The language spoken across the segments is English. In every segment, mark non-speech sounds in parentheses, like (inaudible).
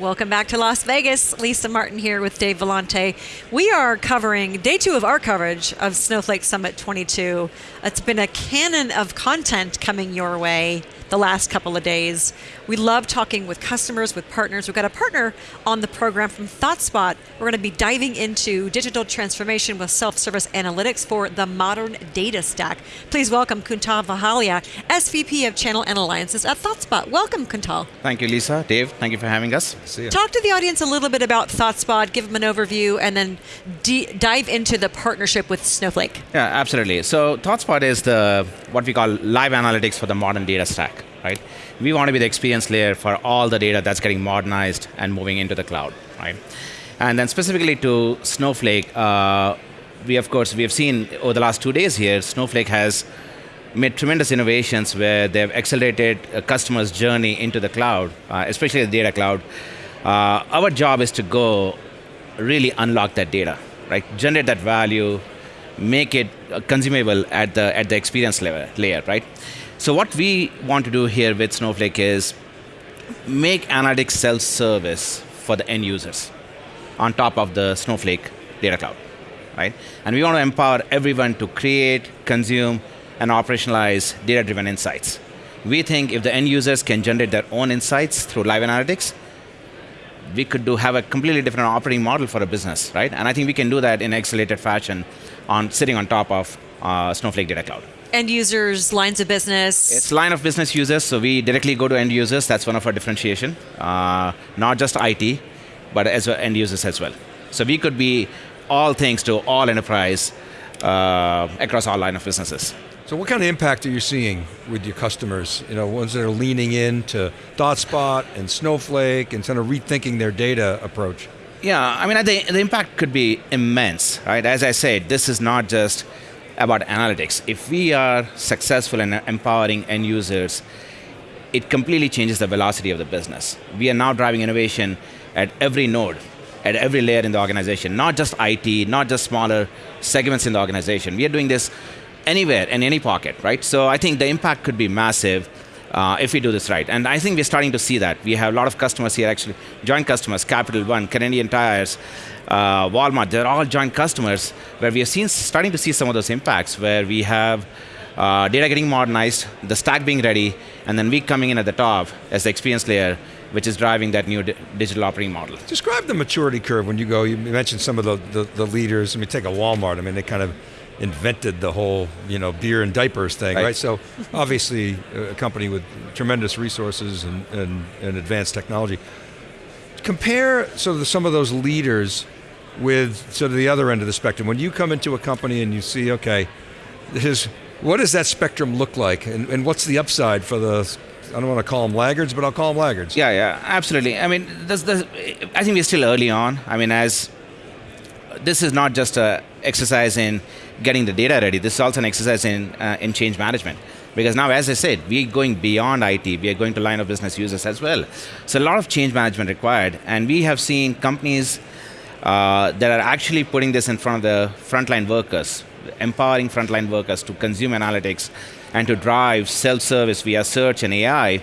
Welcome back to Las Vegas. Lisa Martin here with Dave Vellante. We are covering day two of our coverage of Snowflake Summit 22. It's been a cannon of content coming your way the last couple of days. We love talking with customers, with partners. We've got a partner on the program from ThoughtSpot. We're going to be diving into digital transformation with self-service analytics for the modern data stack. Please welcome Kuntal Vahalia, SVP of Channel and Alliances at ThoughtSpot. Welcome, Kuntal. Thank you, Lisa. Dave, thank you for having us. See ya. Talk to the audience a little bit about ThoughtSpot, give them an overview, and then dive into the partnership with Snowflake. Yeah, absolutely. So ThoughtSpot is the what we call live analytics for the modern data stack, right? We want to be the experience layer for all the data that's getting modernized and moving into the cloud, right? And then specifically to Snowflake, uh, we of course we have seen over the last two days here, Snowflake has made tremendous innovations where they've accelerated a customer's journey into the cloud, uh, especially the data cloud. Uh, our job is to go really unlock that data, right? Generate that value, make it consumable at the at the experience level, layer, right? So what we want to do here with Snowflake is make analytics self-service for the end users on top of the Snowflake data cloud, right? And we want to empower everyone to create, consume, and operationalize data-driven insights. We think if the end users can generate their own insights through live analytics, we could do have a completely different operating model for a business, right? And I think we can do that in accelerated fashion on sitting on top of uh, Snowflake Data Cloud. End users, lines of business. It's line of business users, so we directly go to end users. That's one of our differentiation. Uh, not just IT, but as well end users as well. So we could be all things to all enterprise uh, across all line of businesses. So what kind of impact are you seeing with your customers? You know, ones that are leaning in into ThoughtSpot and Snowflake and kind of rethinking their data approach. Yeah, I mean, the, the impact could be immense, right? As I said, this is not just about analytics. If we are successful in empowering end users, it completely changes the velocity of the business. We are now driving innovation at every node, at every layer in the organization, not just IT, not just smaller segments in the organization. We are doing this anywhere in any pocket, right? So I think the impact could be massive uh, if we do this right. And I think we're starting to see that. We have a lot of customers here, actually, joint customers, Capital One, Canadian Tires, uh, Walmart, they're all joint customers where we are seen, starting to see some of those impacts where we have uh, data getting modernized, the stack being ready, and then we coming in at the top as the experience layer, which is driving that new di digital operating model. Describe the maturity curve when you go, you mentioned some of the, the, the leaders. I mean, take a Walmart, I mean, they kind of invented the whole you know beer and diapers thing, right? Right. So obviously a company with tremendous resources and, and, and advanced technology. Compare of some of those leaders with sort of the other end of the spectrum. When you come into a company and you see, okay, this is, what does that spectrum look like, and, and what's the upside for the? I don't want to call them laggards, but I'll call them laggards. Yeah, yeah, absolutely. I mean, I think we're still early on. I mean, as this is not just a exercise in getting the data ready. This is also an exercise in uh, in change management. Because now, as I said, we're going beyond IT. We are going to line of business users as well. So a lot of change management required, and we have seen companies uh, that are actually putting this in front of the frontline workers, empowering frontline workers to consume analytics and to drive self-service via search and AI.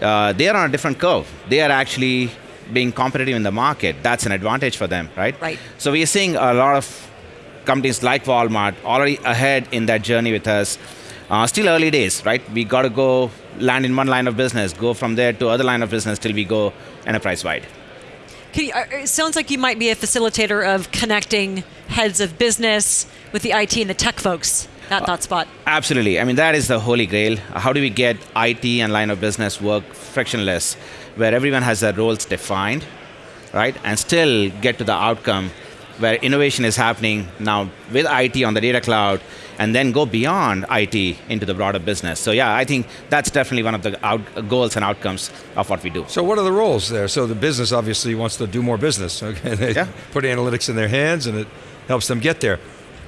Uh, they are on a different curve. They are actually being competitive in the market. That's an advantage for them, right? Right. So we are seeing a lot of companies like Walmart already ahead in that journey with us. Uh, still early days, right? We got to go land in one line of business, go from there to other line of business till we go enterprise wide. Can you, uh, it sounds like you might be a facilitator of connecting heads of business with the IT and the tech folks at ThoughtSpot. Absolutely. I mean, that is the holy grail. How do we get IT and line of business work frictionless, where everyone has their roles defined, right? And still get to the outcome where innovation is happening now with IT on the data cloud, and then go beyond IT into the broader business. So yeah, I think that's definitely one of the goals and outcomes of what we do. So what are the roles there? So the business obviously wants to do more business. (laughs) Okay, they Yeah. put analytics in their hands, and it helps them get there.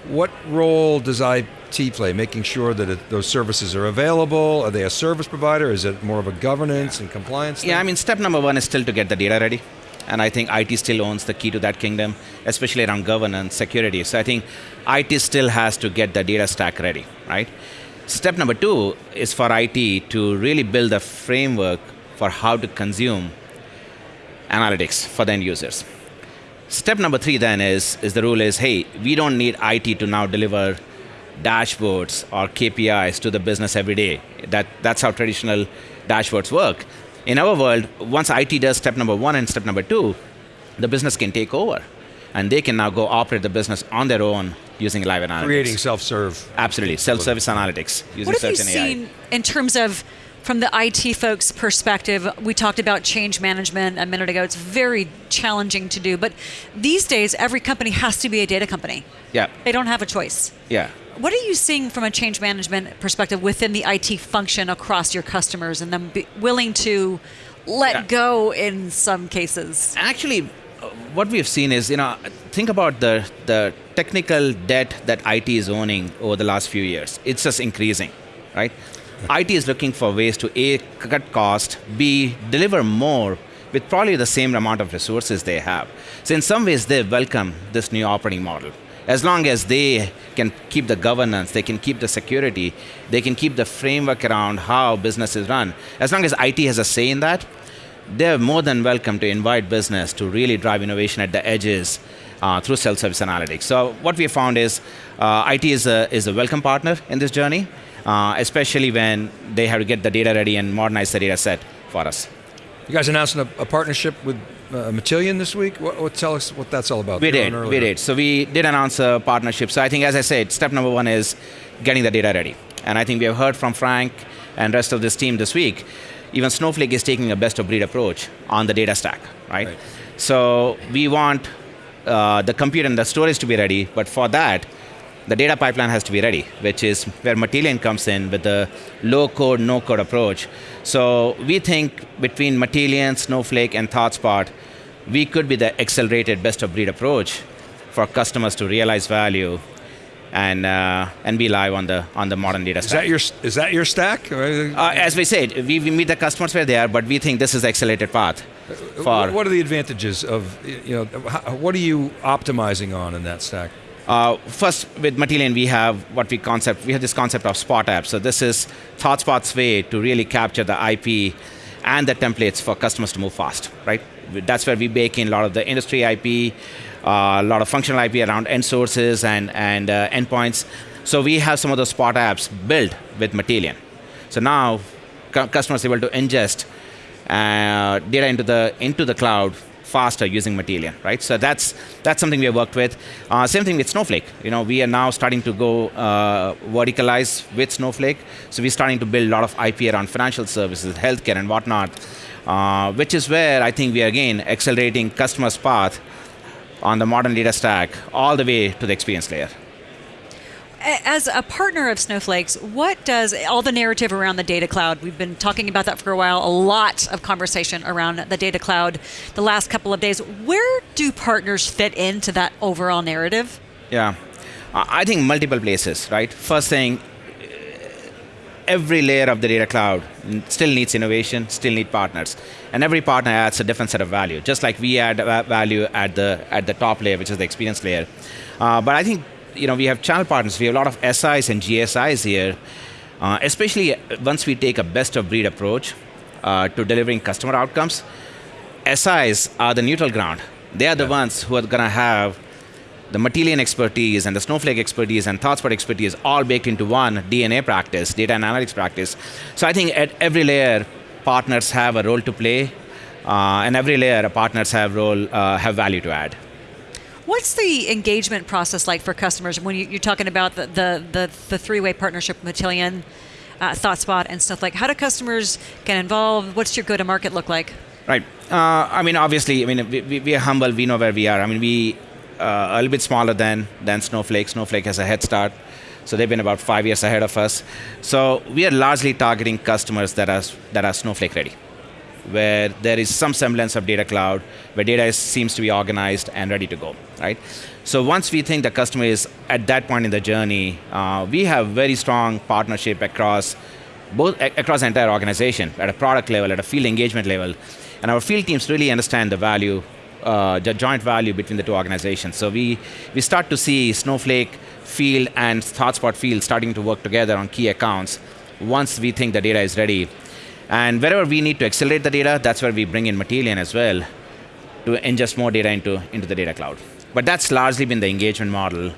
What role does IT play? Making sure that it, those services are available. Are they a service provider? Is it more of a governance and compliance? Yeah, I mean, step number one is still to get the data ready. And I think IT still owns the key to that kingdom, especially around governance, security. So I think IT still has to get the data stack ready, right? Step number two is for IT to really build a framework for how to consume analytics for the end users. Step number three then is, is the rule is, hey, we don't need IT to now deliver dashboards or KPIs to the business every day. That, that's how traditional dashboards work. In our world, once IT does step number one and step number two, the business can take over. And they can now go operate the business on their own using live analytics. Creating self-serve. Absolutely, self-service analytics using What have you search and AI. seen in terms of from the IT folks' perspective? We talked about change management a minute ago. It's very challenging to do, but these days every company has to be a data company. Yeah, They don't have a choice. yeah. What are you seeing from a change management perspective within the IT function across your customers and them be willing to let Yeah. go in some cases? Actually, uh, what we've seen is, you know, think about the, the technical debt that IT is owning over the last few years. It's just increasing, right? IT is looking for ways to A, cut cost, B, deliver more with probably the same amount of resources they have. So in some ways, they welcome this new operating model. As long as they can keep the governance, they can keep the security, they can keep the framework around how business is run. As long as IT has a say in that, they're more than welcome to invite business to really drive innovation at the edges uh, through self-service analytics. So what we found is uh, IT is a, is a welcome partner in this journey, uh, especially when they have to get the data ready and modernize the data set for us. You guys announcing a, a partnership with uh, Matillion this week. What, what, tell us what that's all about. We did, we did. So we did announce a partnership. So I think, as I said, step number one is getting the data ready. And I think we have heard from Frank and rest of this team this week. Even Snowflake is taking a best of breed approach on the data stack, right? Right. So we want uh, the compute and the storage to be ready, but for that, the data pipeline has to be ready, which is where Matillion comes in with the low code, no code approach. So we think between Matillion, Snowflake, and ThoughtSpot, we could be the accelerated best of breed approach for customers to realize value and, uh, and be live on the, on the modern data Is stack. that your is that your stack? Uh, uh, as we said, we, we meet the customers where they are, but we think this is the accelerated path for what are the advantages of you know? What are you optimizing on in that stack? Uh, first, with Matillion, we have what we concept. We have this concept of Spot App. So this is ThoughtSpot's way to really capture the IP and the templates for customers to move fast. Right. That's where we bake in a lot of the industry IP, uh, a lot of functional IP around end sources and and uh, endpoints. So we have some of those Spot apps built with Matillion. So now customers are able to ingest uh, data into the into the cloud faster using Matillion, right? So that's that's something we have worked with. Uh, same thing with Snowflake. You know, we are now starting to go uh, verticalize with Snowflake. So we're starting to build a lot of IP around financial services, healthcare, and whatnot, uh, which is where I think we are again accelerating customers' path on the modern data stack all the way to the experience layer. As a partner of Snowflake's, what does all the narrative around the data cloud? We've been talking about that for a while. A lot of conversation around the data cloud the last couple of days. Where do partners fit into that overall narrative? Yeah, I I think multiple places, right? First thing, every layer of the data cloud still needs innovation, still need partners, and every partner adds a different set of value. Just like we add value at the at the top layer, which is the experience layer. Uh, but I think you know we have channel partners. We have a lot of SIs and GSIs here, uh, especially once we take a best of breed approach uh, to delivering customer outcomes. SIs are the neutral ground. They are the ones who are going to have the Matillion expertise and the Snowflake expertise and ThoughtSpot expertise all baked into one DNA practice, data analytics practice. So I think at every layer, partners have a role to play, uh, and every layer, partners have role uh, have value to add. What's the engagement process like for customers when you, you're talking about the, the, the, the three-way partnership with Matillion, uh, ThoughtSpot, and Snowflake, How do customers get involved? What's your go-to-market look like? Right. Uh, I mean, obviously, I mean, we, we, we are humble. We know where we are. I mean, we uh, a little bit smaller than than Snowflake. Snowflake has a head start, so they've been about five years ahead of us. So we are largely targeting customers that are that are Snowflake ready, where there is some semblance of data cloud, where data is, seems to be organized and ready to go. Right. So once we think the customer is at that point in the journey, uh, we have very strong partnership across both across the entire organization at a product level, at a field engagement level, and our field teams really understand the value, uh, the joint value between the two organizations. So we we start to see Snowflake field and ThoughtSpot field starting to work together on key accounts once we think the data is ready. And wherever we need to accelerate the data, that's where we bring in Matillion as well to ingest more data into, into the data cloud. But that's largely been the engagement model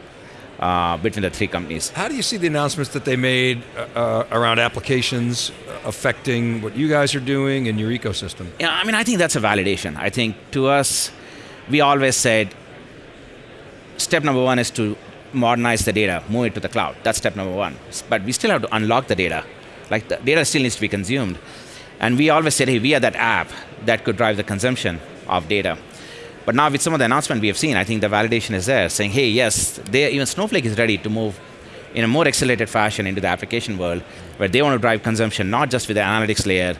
uh, between the three companies. How do you see the announcements that they made uh, uh, around applications affecting what you guys are doing in your ecosystem? Yeah, I mean, I think that's a validation. I think to us, we always said step number one is to modernize the data, move it to the cloud. That's step number one. But we still have to unlock the data. Like the data still needs to be consumed. And we always said, hey, we are that app that could drive the consumption of data. But now with some of the announcement we have seen, I think the validation is there, saying, hey, yes, they, even Snowflake is ready to move in a more accelerated fashion into the application world, where they want to drive consumption not just with the analytics layer,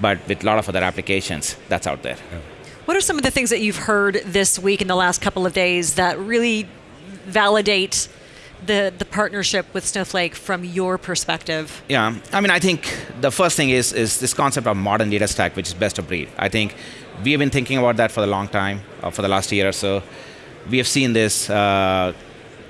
but with a lot of other applications that's out there. Yeah. What are some of the things that you've heard this week in the last couple of days that really validate the, the partnership with Snowflake from your perspective? Yeah, I mean, I think the first thing is, is this concept of modern data stack, which is best of breed. I think we have been thinking about that for a long time, uh, for the last year or so. We have seen this uh,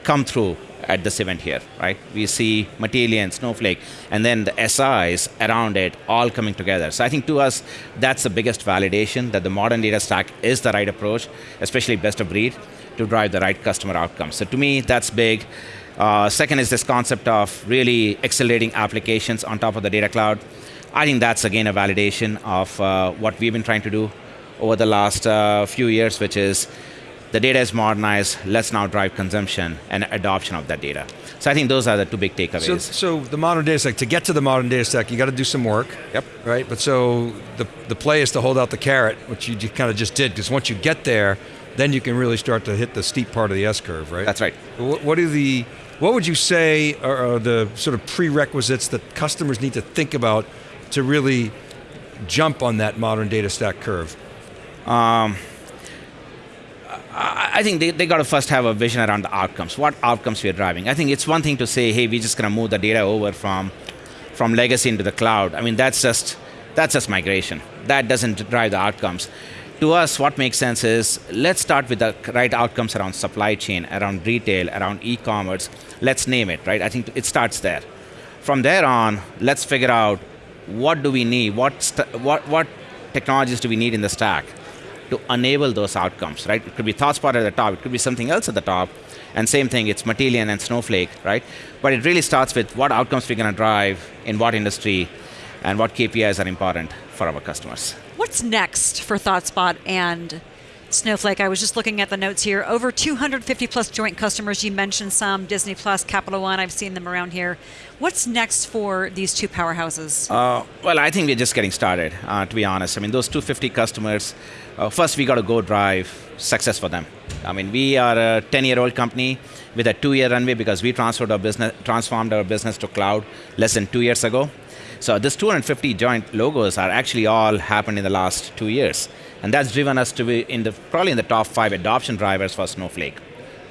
come through at this event here, right? We see Matillion, Snowflake, and then the SIs around it all coming together. So I think to us, that's the biggest validation that the modern data stack is the right approach, especially best of breed, to drive the right customer outcomes. So to me, that's big. Uh, second is this concept of really accelerating applications on top of the data cloud. I think that's again a validation of uh, what we've been trying to do over the last uh, few years, which is the data is modernized, let's now drive consumption and adoption of that data. So I think those are the two big takeaways. So, so the modern data stack, to get to the modern data stack, you got to do some work. Yep. Right, but so the, the play is to hold out the carrot, which you kind of just did, because once you get there, then you can really start to hit the steep part of the S-curve, right? That's right. What, what are the, what would you say are, the sort of prerequisites that customers need to think about to really jump on that modern data stack curve? Um, I think they, they got to first have a vision around the outcomes. What outcomes we are driving? I think it's one thing to say, hey, we're just going to move the data over from, from legacy into the cloud. I mean, that's just, that's just migration. That doesn't drive the outcomes. To us, what makes sense is let's start with the right outcomes around supply chain, around retail, around e-commerce. Let's name it, right? I think it starts there. From there on, let's figure out what do we need, what, what, what technologies do we need in the stack to enable those outcomes, right? It could be ThoughtSpot at the top, it could be something else at the top, and same thing, it's Matillion and Snowflake, right? But it really starts with what outcomes we're going to drive in what industry and what KPIs are important for our customers. What's next for ThoughtSpot and Snowflake. I was just looking at the notes here. Over 250 plus joint customers. You mentioned some Disney Plus, Capital One. I've seen them around here. What's next for these two powerhouses? Uh, well, I think we're just getting started. Uh, to be honest, I mean those 250 customers. Uh, first, we got to go drive success for them. I mean, we are a 10-year-old company with a two-year runway because we transferred our business, transformed our business to cloud less than two years ago. So this 250 joint logos are actually all happened in the last two years. And that's driven us to be in the, probably in the top five adoption drivers for Snowflake,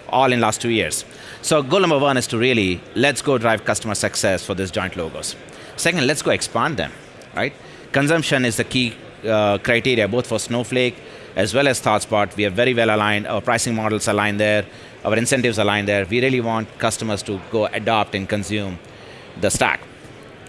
all in last two years. So goal number one is to really, let's go drive customer success for these joint logos. Second, let's go expand them, right? Consumption is the key uh, criteria, both for Snowflake as well as ThoughtSpot. We are very well aligned, our pricing models align there, our incentives align there. We really want customers to go adopt and consume the stack.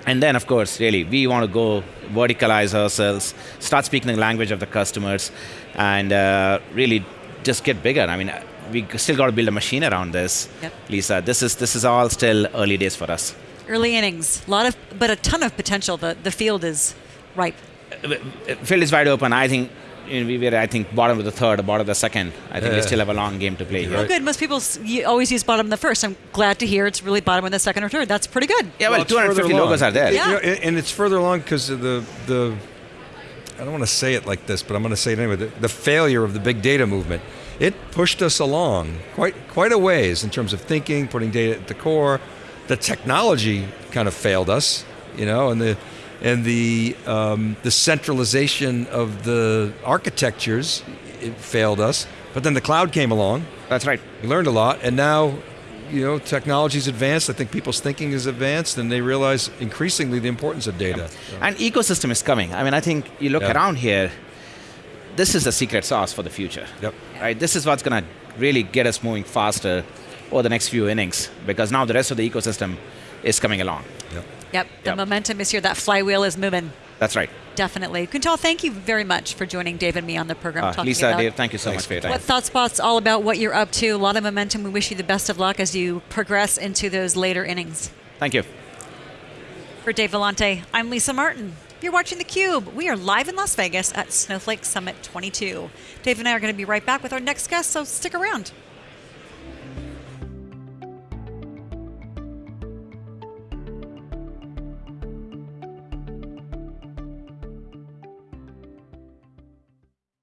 And then, of course, really, we want to go verticalize ourselves, start speaking the language of the customers, and uh, really just get bigger. I mean, we still got to build a machine around this, yep. Lisa. This is this is all still early days for us. Early innings, a lot of, but a ton of potential. The the field is ripe. Uh, field is wide open. I think we were, I think, bottom of the third, or bottom of the second. I think yeah. we still have a long game to play here. Well, good. Most people always use bottom of the first. I'm glad to hear it's really bottom of the second or third. That's pretty good. Yeah, well, well 250 logos are there. Yeah. You know, and it's further along because the the I don't want to say it like this, but I'm going to say it anyway. The, the, failure of the big data movement, it pushed us along quite quite a ways in terms of thinking, putting data at the core. The technology kind of failed us, you know, and the and the um, the centralization of the architectures it failed us. But then the cloud came along. That's right. We learned a lot, and now you know technology's advanced. I think people's thinking is advanced, and they realize increasingly the importance of data. So. And ecosystem is coming. I mean, I think you look yeah. around here. This is the secret sauce for the future. Yep. Right. This is what's going to really get us moving faster over the next few innings because now the rest of the ecosystem is coming along. Yep. Yep, the yep. momentum is here. That flywheel is moving. That's right. Definitely. Kuntal, thank you very much for joining Dave and me on the program. Uh, Lisa, about Dave, thank you so much for your time. what ThoughtSpot's all about, what you're up to. A lot of momentum. We wish you the best of luck as you progress into those later innings. Thank you. For Dave Vellante, I'm Lisa Martin. You're watching theCUBE. We are live in Las Vegas at Snowflake Summit 22. Dave and I are going to be right back with our next guest, so stick around.